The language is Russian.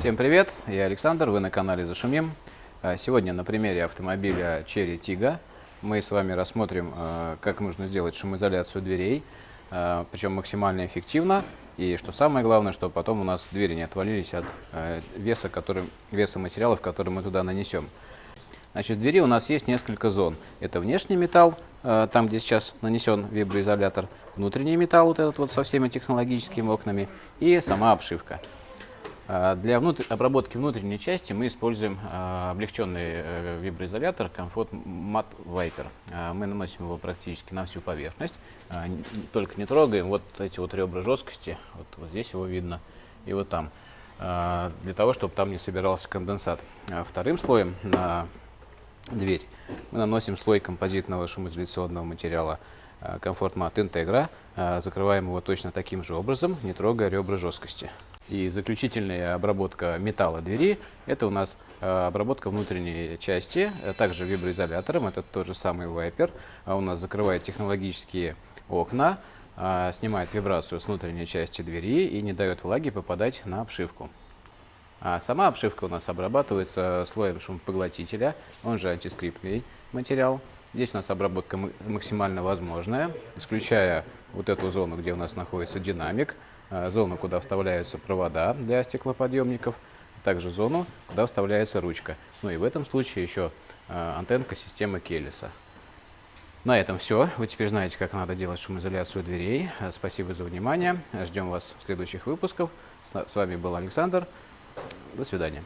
Всем привет, я Александр, вы на канале Зашумим. А, Сегодня на примере автомобиля Cherry Tiggo мы с вами рассмотрим, а, как нужно сделать шумоизоляцию дверей, а, причем максимально эффективно. И что самое главное, что потом у нас двери не отвалились от веса, который, веса материалов, который мы туда нанесем. Значит, в двери у нас есть несколько зон. Это внешний металл, там, где сейчас нанесен виброизолятор, внутренний металл, вот этот вот со всеми технологическими окнами, и сама обшивка. Э, Для внутр- обработки внутренней части мы используем э, облегченный э, виброизолятор Comfort Matte Viper. Мы наносим его практически на всю поверхность, н- только не трогаем вот эти вот ребра жесткости, вот, вот здесь его видно, и вот там, для того, чтобы там не собирался конденсат. А Вторым слоем на дверь. Мы наносим слой композитного шумоизоляционного материала э, Matte Integra, э, закрываем его точно таким же образом, не трогая ребра жесткости. И заключительная обработка металла двери – это у нас э, обработка внутренней части, также виброизолятором, это тот же самый Viper, а у нас закрывает технологические окна, снимает вибрацию с внутренней части двери и не дает влаге попадать на обшивку. А сама обшивка у нас обрабатывается слоем шумопоглотителя, он же антискриптный материал. Здесь у нас обработка максимально возможная, исключая вот эту зону, где у нас находится динамик, а, зону, куда вставляются провода для стеклоподъемников, а также зону, куда вставляется ручка. Ну и в этом случае еще а, антенка системы Келлиса. На этом все. Вы теперь знаете, как надо делать шумоизоляцию дверей. А, Спасибо за внимание. Ждем вас в следующих выпусках. С вами был Александр. До свидания.